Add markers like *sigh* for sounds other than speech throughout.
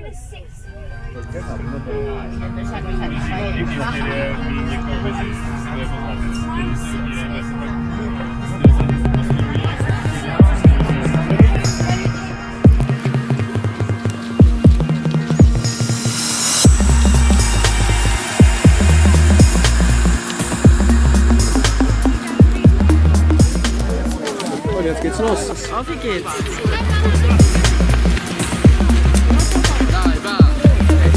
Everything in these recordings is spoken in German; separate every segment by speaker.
Speaker 1: minus.
Speaker 2: Und jetzt geht's los.
Speaker 3: Auf geht's?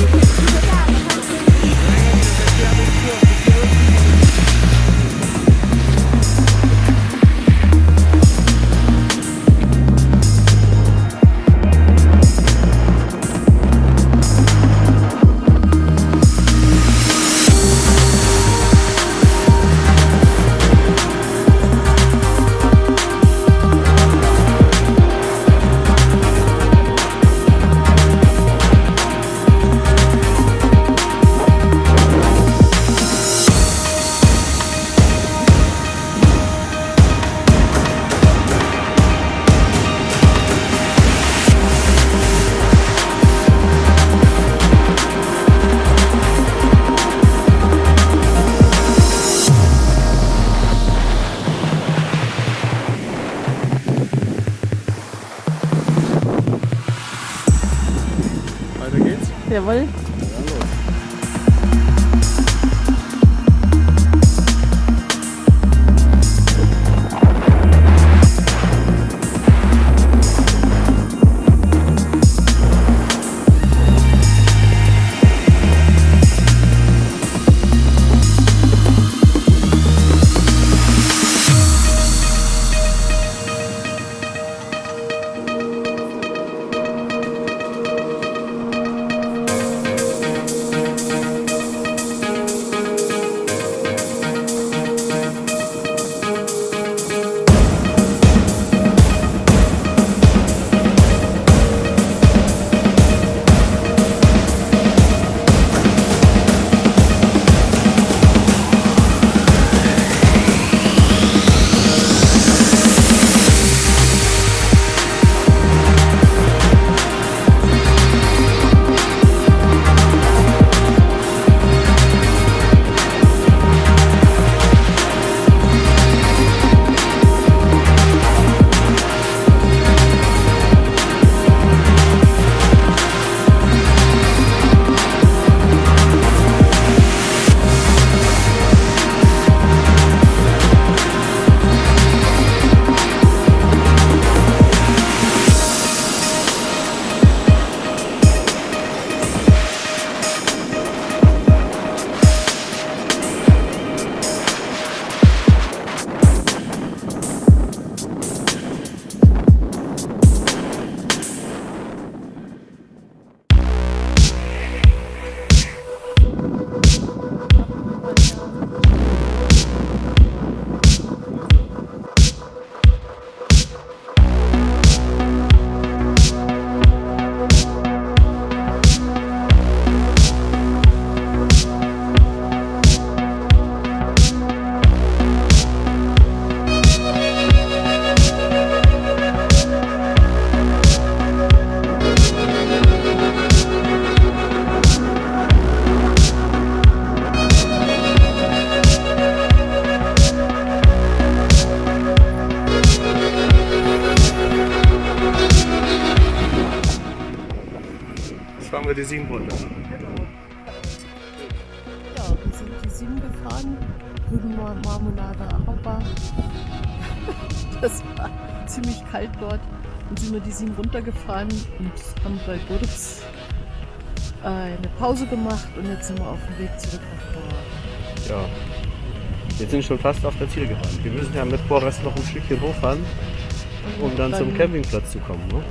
Speaker 2: Thank
Speaker 3: Jawohl.
Speaker 2: Fahren wir die sieben runter.
Speaker 3: Ja, wir sind die sieben gefahren. Rübenmarmelade, Ahauba. *laughs* Das war ziemlich kalt dort. Dann sind wir die sieben runtergefahren und haben bei Gurz eine Pause gemacht und jetzt sind wir auf dem Weg zurück nach Chor.
Speaker 2: Ja. Wir sind schon fast auf der Zielgeraden. Wir müssen ja mit Vorrest noch ein Stückchen hochfahren, um dann zum Campingplatz zu kommen. Ne?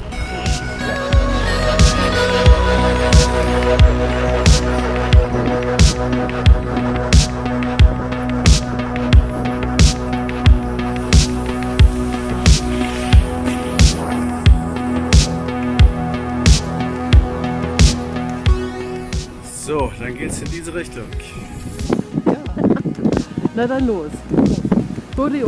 Speaker 2: So, dann geht's in diese Richtung.
Speaker 3: Na dann los. Gurli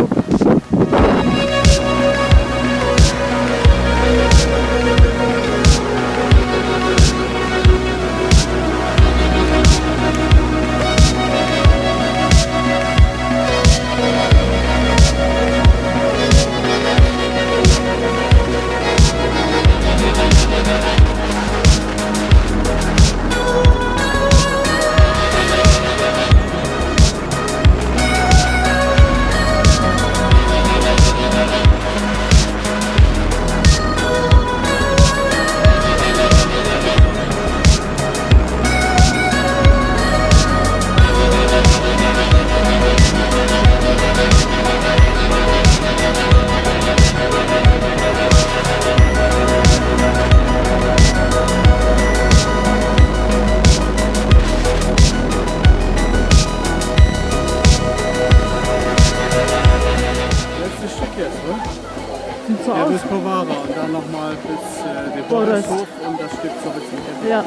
Speaker 2: Zurück zum Camping.
Speaker 3: Ja.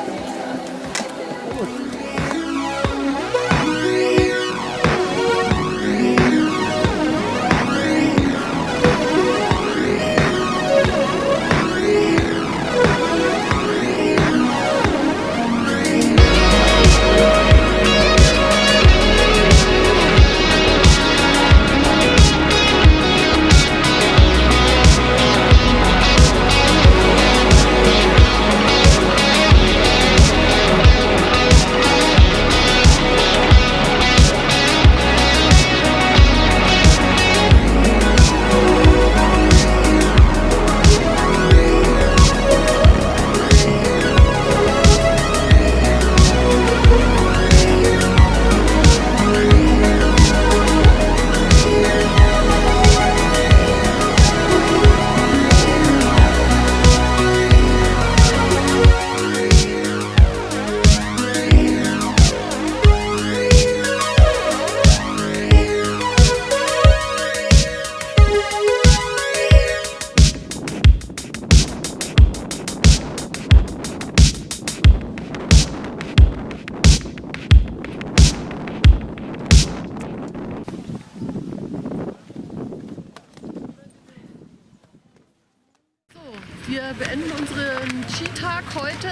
Speaker 3: Wir beenden unseren Skitag heute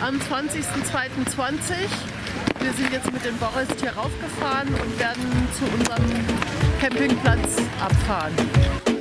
Speaker 3: am 20.02.20. Wir sind jetzt mit dem Boris hier raufgefahren und werden zu unserem Campingplatz abfahren.